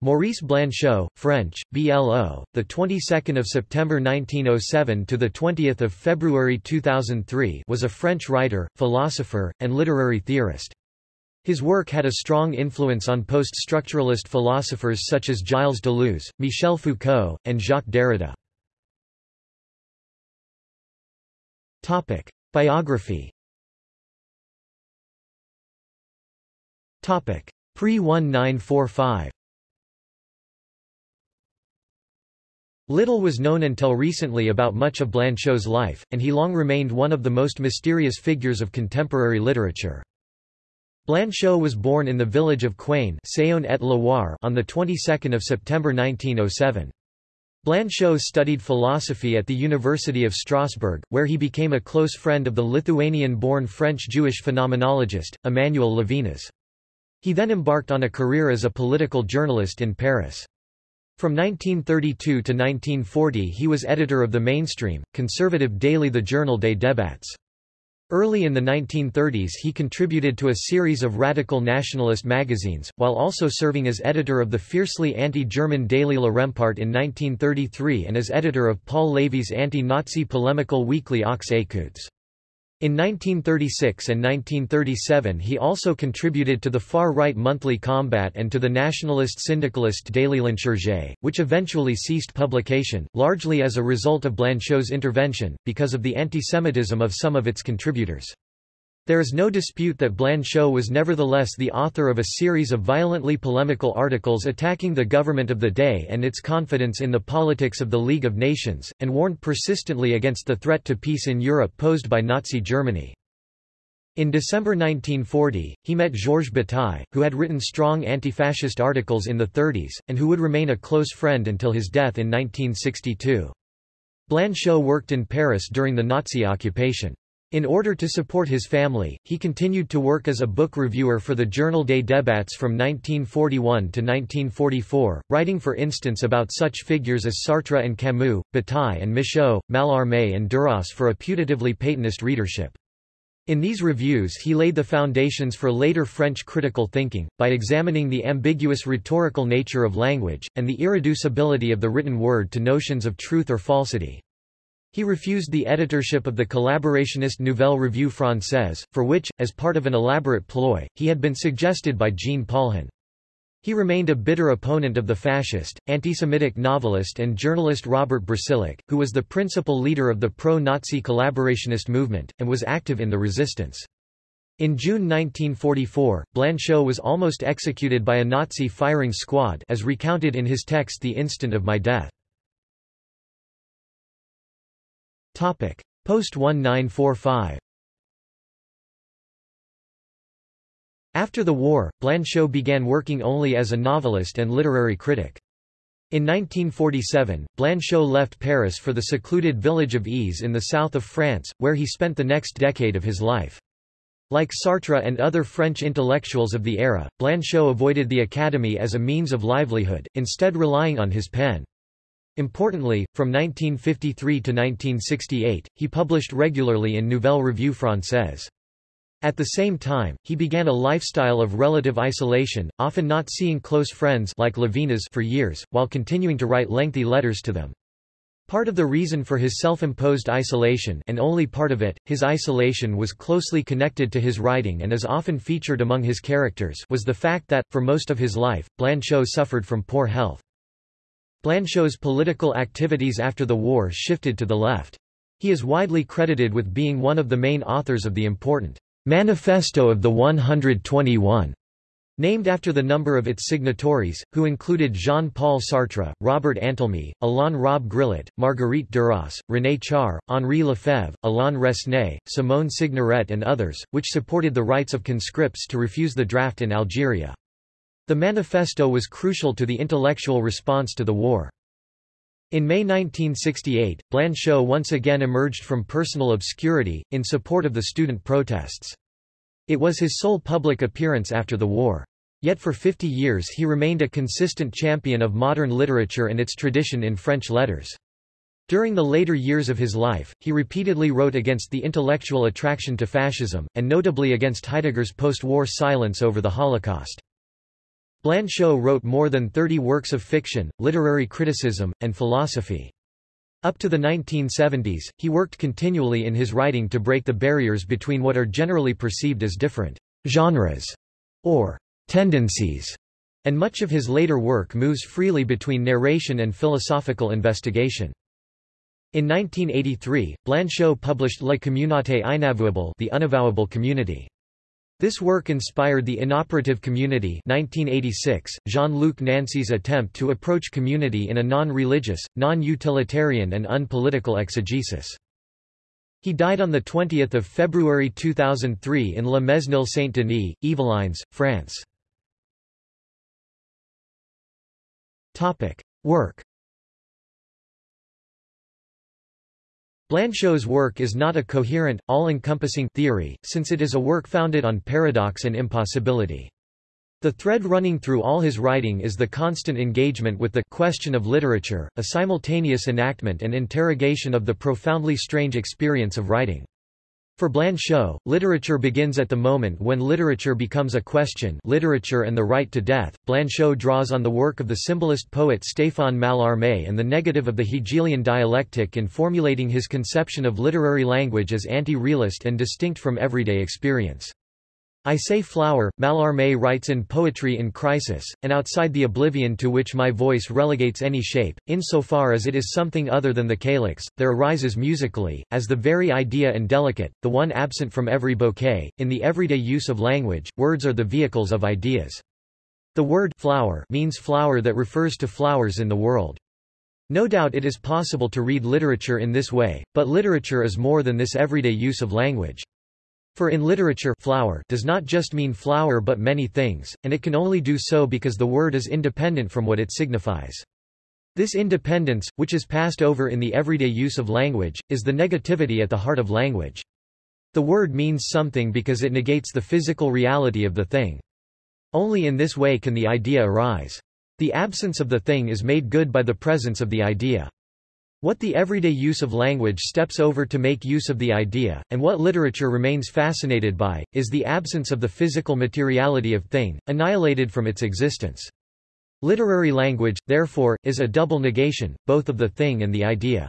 Maurice Blanchot, French, BLO, the 22nd of September 1907 to the 20th of February 2003, was a French writer, philosopher, and literary theorist. His work had a strong influence on post-structuralist philosophers such as Gilles Deleuze, Michel Foucault, and Jacques Derrida. Topic: Biography. Topic: Pre-1945. Little was known until recently about much of Blanchot's life, and he long remained one of the most mysterious figures of contemporary literature. Blanchot was born in the village of Quain on the 22nd of September 1907. Blanchot studied philosophy at the University of Strasbourg, where he became a close friend of the Lithuanian-born French-Jewish phenomenologist, Emmanuel Levinas. He then embarked on a career as a political journalist in Paris. From 1932 to 1940 he was editor of the mainstream, conservative daily The Journal des Débats. Early in the 1930s he contributed to a series of radical nationalist magazines, while also serving as editor of the fiercely anti-German daily Le Rempart in 1933 and as editor of Paul Lévy's anti-Nazi polemical weekly Aux Écoutes. In 1936 and 1937 he also contributed to the far-right monthly Combat and to the nationalist syndicalist Daily L'Insurgé, which eventually ceased publication, largely as a result of Blanchot's intervention, because of the antisemitism of some of its contributors. There is no dispute that Blanchot was nevertheless the author of a series of violently polemical articles attacking the government of the day and its confidence in the politics of the League of Nations, and warned persistently against the threat to peace in Europe posed by Nazi Germany. In December 1940, he met Georges Bataille, who had written strong anti-fascist articles in the 30s, and who would remain a close friend until his death in 1962. Blanchot worked in Paris during the Nazi occupation. In order to support his family, he continued to work as a book reviewer for the Journal des Débats from 1941 to 1944, writing for instance about such figures as Sartre and Camus, Bataille and Michaux, Mallarmé and Duras for a putatively Pétainist readership. In these reviews he laid the foundations for later French critical thinking, by examining the ambiguous rhetorical nature of language, and the irreducibility of the written word to notions of truth or falsity. He refused the editorship of the collaborationist Nouvelle Revue Française, for which, as part of an elaborate ploy, he had been suggested by Jean Paulhan. He remained a bitter opponent of the fascist, anti-Semitic novelist and journalist Robert Brasillach, who was the principal leader of the pro-Nazi collaborationist movement, and was active in the resistance. In June 1944, Blanchot was almost executed by a Nazi firing squad as recounted in his text The Instant of My Death. Post-1945 After the war, Blanchot began working only as a novelist and literary critic. In 1947, Blanchot left Paris for the secluded village of Èze in the south of France, where he spent the next decade of his life. Like Sartre and other French intellectuals of the era, Blanchot avoided the academy as a means of livelihood, instead relying on his pen. Importantly, from 1953 to 1968, he published regularly in Nouvelle Revue Française. At the same time, he began a lifestyle of relative isolation, often not seeing close friends like Levinas for years, while continuing to write lengthy letters to them. Part of the reason for his self-imposed isolation and only part of it, his isolation was closely connected to his writing and is often featured among his characters was the fact that, for most of his life, Blanchot suffered from poor health. Blanchot's political activities after the war shifted to the left. He is widely credited with being one of the main authors of the important Manifesto of the 121, named after the number of its signatories, who included Jean-Paul Sartre, Robert Antelme, Alain Robbe-Grillet, Marguerite Duras, René Char, Henri Lefebvre, Alain Resnais, Simone Signoret and others, which supported the rights of conscripts to refuse the draft in Algeria. The manifesto was crucial to the intellectual response to the war. In May 1968, Blanchot once again emerged from personal obscurity, in support of the student protests. It was his sole public appearance after the war. Yet for 50 years he remained a consistent champion of modern literature and its tradition in French letters. During the later years of his life, he repeatedly wrote against the intellectual attraction to fascism, and notably against Heidegger's post-war silence over the Holocaust. Blanchot wrote more than 30 works of fiction, literary criticism, and philosophy. Up to the 1970s, he worked continually in his writing to break the barriers between what are generally perceived as different genres or tendencies, and much of his later work moves freely between narration and philosophical investigation. In 1983, Blanchot published La Communauté inavouable the unavowable community. This work inspired the inoperative community 1986, Jean-Luc Nancy's attempt to approach community in a non-religious, non-utilitarian and unpolitical exegesis. He died on 20 February 2003 in La Mesnil-Saint-Denis, Yvelines, France. Work Blanchot's work is not a coherent, all-encompassing theory, since it is a work founded on paradox and impossibility. The thread running through all his writing is the constant engagement with the question of literature, a simultaneous enactment and interrogation of the profoundly strange experience of writing. For Blanchot, literature begins at the moment when literature becomes a question literature and the right to death. Blanchot draws on the work of the symbolist poet Stéphane Mallarmé and the negative of the Hegelian dialectic in formulating his conception of literary language as anti-realist and distinct from everyday experience. I say flower, Mallarmé writes in Poetry in Crisis, and outside the oblivion to which my voice relegates any shape, insofar as it is something other than the calyx, there arises musically, as the very idea and delicate, the one absent from every bouquet, in the everyday use of language, words are the vehicles of ideas. The word flower means flower that refers to flowers in the world. No doubt it is possible to read literature in this way, but literature is more than this everyday use of language. For in literature flower does not just mean flower but many things, and it can only do so because the word is independent from what it signifies. This independence, which is passed over in the everyday use of language, is the negativity at the heart of language. The word means something because it negates the physical reality of the thing. Only in this way can the idea arise. The absence of the thing is made good by the presence of the idea. What the everyday use of language steps over to make use of the idea, and what literature remains fascinated by, is the absence of the physical materiality of thing, annihilated from its existence. Literary language, therefore, is a double negation, both of the thing and the idea.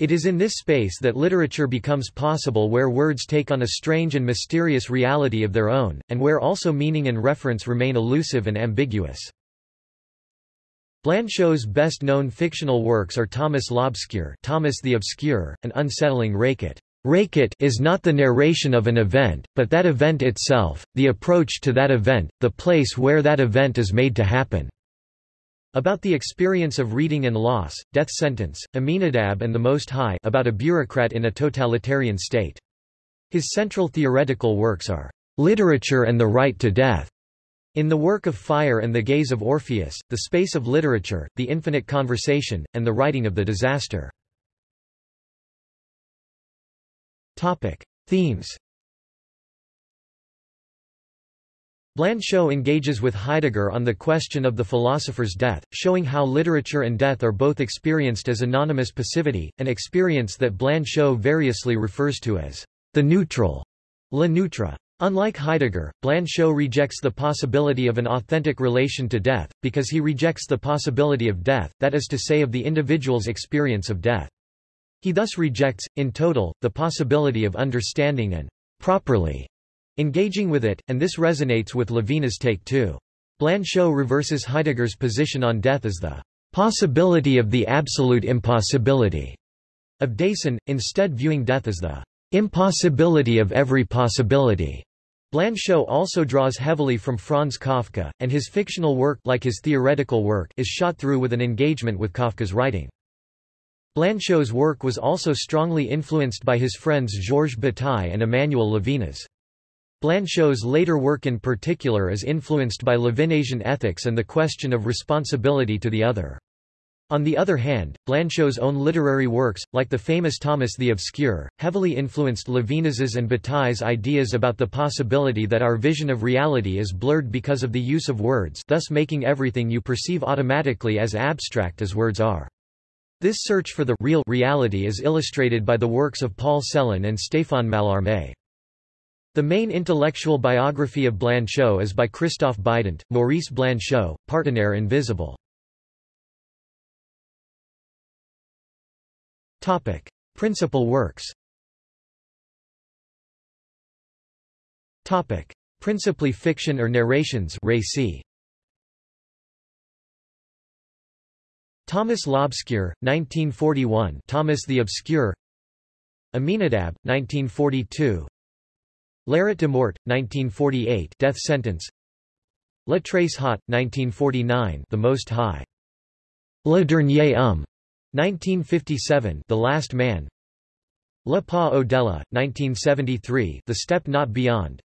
It is in this space that literature becomes possible where words take on a strange and mysterious reality of their own, and where also meaning and reference remain elusive and ambiguous. Blanchot's best-known fictional works are Thomas l'Obscure Thomas the Obscure, and Unsettling récit. Récit is not the narration of an event, but that event itself, the approach to that event, the place where that event is made to happen. About the experience of reading and loss, death sentence, Aminadab and the Most High about a bureaucrat in a totalitarian state. His central theoretical works are Literature and the Right to Death, in the work of Fire and the Gaze of Orpheus, the space of literature, the infinite conversation, and the writing of the disaster. Topic. Themes Blanchot engages with Heidegger on the question of the philosopher's death, showing how literature and death are both experienced as anonymous passivity, an experience that Blanchot variously refers to as the neutral, le neutre. Unlike Heidegger, Blanchot rejects the possibility of an authentic relation to death, because he rejects the possibility of death, that is to say of the individual's experience of death. He thus rejects, in total, the possibility of understanding and properly engaging with it, and this resonates with Levinas' take too. Blanchot reverses Heidegger's position on death as the possibility of the absolute impossibility of Dasein, instead viewing death as the Impossibility of every possibility. Blanchot also draws heavily from Franz Kafka, and his fictional work like his theoretical work is shot through with an engagement with Kafka's writing. Blanchot's work was also strongly influenced by his friends Georges Bataille and Emmanuel Levinas. Blanchot's later work in particular is influenced by Levinasian ethics and the question of responsibility to the other. On the other hand, Blanchot's own literary works, like the famous Thomas the Obscure, heavily influenced Levinas's and Bataille's ideas about the possibility that our vision of reality is blurred because of the use of words thus making everything you perceive automatically as abstract as words are. This search for the real reality is illustrated by the works of Paul Celan and Stéphane Mallarmé. The main intellectual biography of Blanchot is by Christophe Bident, Maurice Blanchot, Partenaire Invisible. Topic: Principal works. Topic: Principally fiction or narrations. Récits. Thomas l'Obscur, 1941. Thomas the Obscure. Aminadab, 1942. L'Arrêt de mort, 1948. Death sentence. Le Très Haut, 1949. The Most High. Le Dernier Homme, 1957. The Last Man. Le Pas au-delà, 1973. The Step Not Beyond.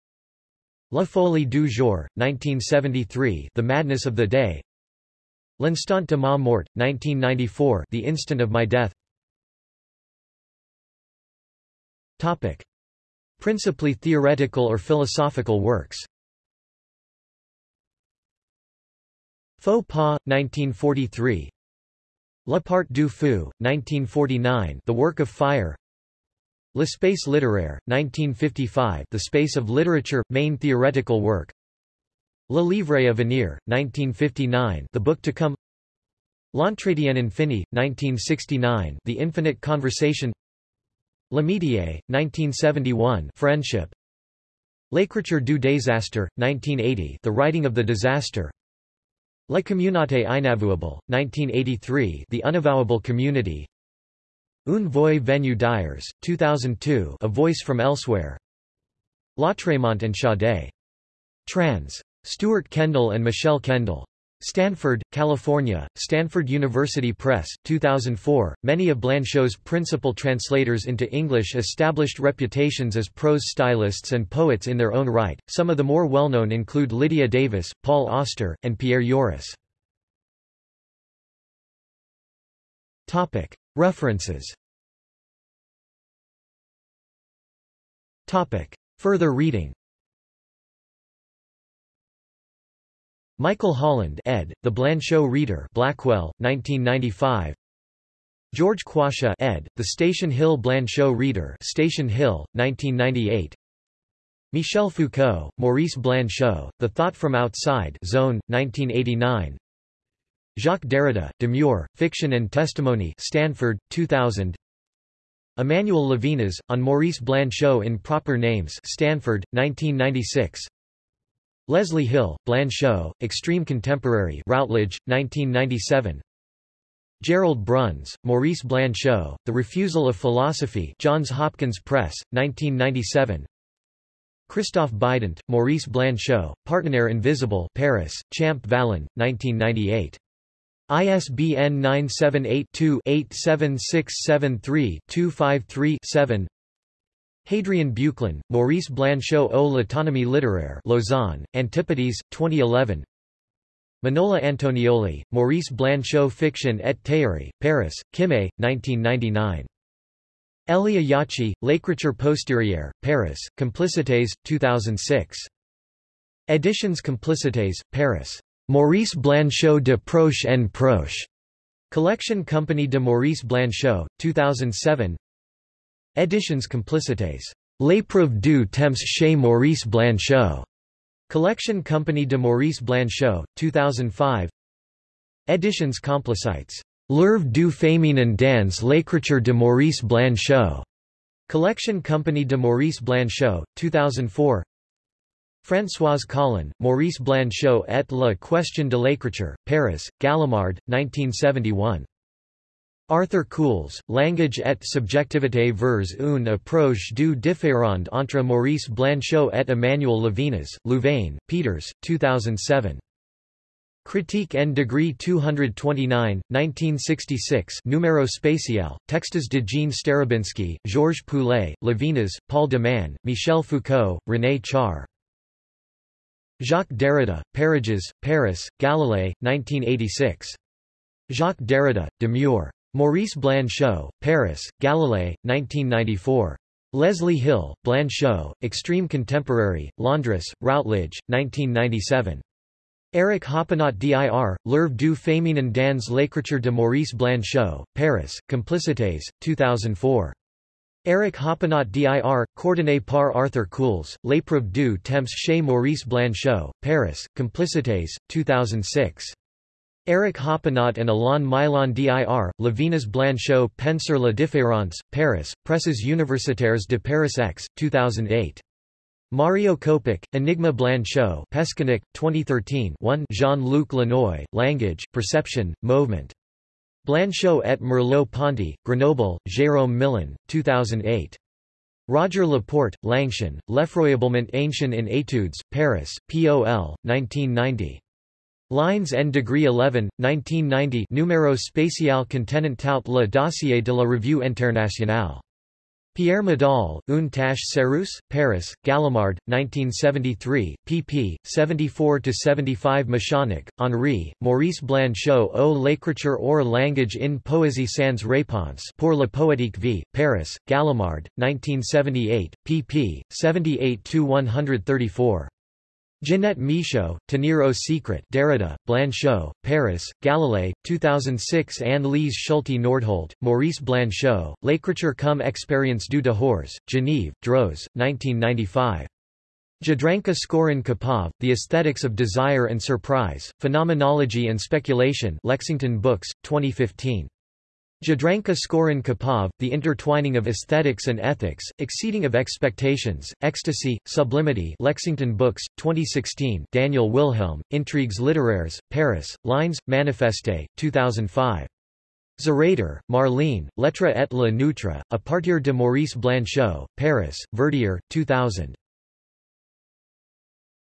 La Folie du Jour, 1973. The Madness of the Day. L'instant de ma mort, 1994 The Instant of My Death Topic. Principally theoretical or philosophical works Faux pas, 1943 La part du feu, 1949 The Work of Fire. L'espace littéraire, 1955 The Space of Literature, main theoretical work. Le Livre à venir, 1959 The Book to Come. L'Entretien infini, 1969 The Infinite Conversation. L'Amitié, 1971 Friendship. L'écriture du désastre, 1980 The Writing of the Disaster La communauté inavouable, 1983 The Unavowable Community Une voix venue d'ailleurs, 2002 A Voice from Elsewhere Lautréamont and Chaudet. Trans. Stuart Kendall and Michelle Kendall. Stanford, California, Stanford University Press, 2004. Many of Blanchot's principal translators into English established reputations as prose stylists and poets in their own right. Some of the more well-known include Lydia Davis, Paul Auster, and Pierre. Topic: References. Further reading. Michael Holland ed., The Blanchot Reader Blackwell, 1995 George Quasha ed., The Station Hill Blanchot Reader Station Hill, 1998 Michel Foucault, Maurice Blanchot, The Thought from Outside Zone, 1989 Jacques Derrida, Demeure, Fiction and Testimony Stanford, 2000 Emmanuel Levinas, on Maurice Blanchot in Proper Names Stanford, 1996 Leslie Hill, Blanchot, Extreme Contemporary Routledge, 1997 Gerald Bruns, Maurice Blanchot, The Refusal of Philosophy Johns Hopkins Press, 1997 Christophe Bident, Maurice Blanchot, Partenaire Invisible Paris, Champ Vallon, 1998. ISBN 978-2-87673-253-7 Hadrien Buclin, Maurice Blanchot au l'autonomie littéraire Lausanne, Antipodes, 2011 Manola Antonioli, Maurice Blanchot Fiction et théorie, Paris, Kimé, 1999. Elia Yacci, L'écriture postérieure, Paris, Complicités, 2006. Editions Complicités, Paris. Maurice Blanchot de Proche en Proche. Collection Company de Maurice Blanchot, 2007 Editions Complicités. L'épreuve du temps chez Maurice Blanchot. Collection Company de Maurice Blanchot, 2005 Editions Complicites. L'œuvre du féminin dans l'écriture de Maurice Blanchot. Collection Company de Maurice Blanchot, 2004 Françoise Collin, Maurice Blanchot et la question de l'écriture, Paris, Gallimard, 1971. Arthur Cools, Langage et subjectivité vers une approche du différend entre Maurice Blanchot et Emmanuel Levinas, Louvain, Peeters, 2007. Critique en degree 229, 1966 Numéro spécial, textes de Jean Starobinski, Georges Poulet, Levinas, Paul de Man, Michel Foucault, René Char. Jacques Derrida, Parages, Paris, Galilée, 1986. Jacques Derrida, Demeure. Maurice Blanchot, Paris, Galilée, 1994. Leslie Hill, Blanchot, Extreme Contemporary, Londres, Routledge, 1997. Eric Hoppenot dir, L'œuvre du féminin dans l'écriture de Maurice Blanchot, Paris, Complicités, 2004. Eric Hoppenot dir, coordonné par Arthur Cools, L'épreuve du temps chez Maurice Blanchot, Paris, Complicités, 2006. Eric Hoppenot and Alain Milon dir, Levinas Blanchot Penseur la différence, Paris, Presses universitaires de Paris X, 2008. Mario Kopech, Enigma Blanchot Peskinic, 2013 1 Jean-Luc Lanoy, Language, Perception, Movement. Blanchot et Merleau-Ponty, Grenoble, Jérôme Millon, 2008. Roger Laporte, L'Ancien, L'effroyablement ancien in études, Paris, POL, 1990. Lines N degree 11, 1990 Numéro spécial contenant tout le dossier de la Revue Internationale. Pierre Madal, Une tâche Paris, Gallimard, 1973, pp. 74-75 Meschonnic, Henri, Maurice Blanchot au l'écriture or langage in poésie sans réponse pour la poétique vie, Paris, Gallimard, 1978, pp. 78-134. Jeanette Michaud, Tenir secret Derrida, Blanchot, Paris, Galilée, 2006 Anne-Lise Schulte Nordholt, Maurice Blanchot, L'écriture comme expérience du dehors, Genève, Droz, 1995. Jadranka Skorin Kapov, The Aesthetics of Desire and Surprise, Phenomenology and Speculation Lexington Books, 2015. Jadranka Skorin Kapov, The Intertwining of Aesthetics and Ethics, Exceeding of Expectations, Ecstasy, Sublimity Lexington Books, 2016 Daniel Wilhelm, Intrigues littéraires, Paris, Lines, Manifeste, 2005. Zarader, Marlene, Lettre et la Neutre, A partir de Maurice Blanchot, Paris, Verdier, 2000.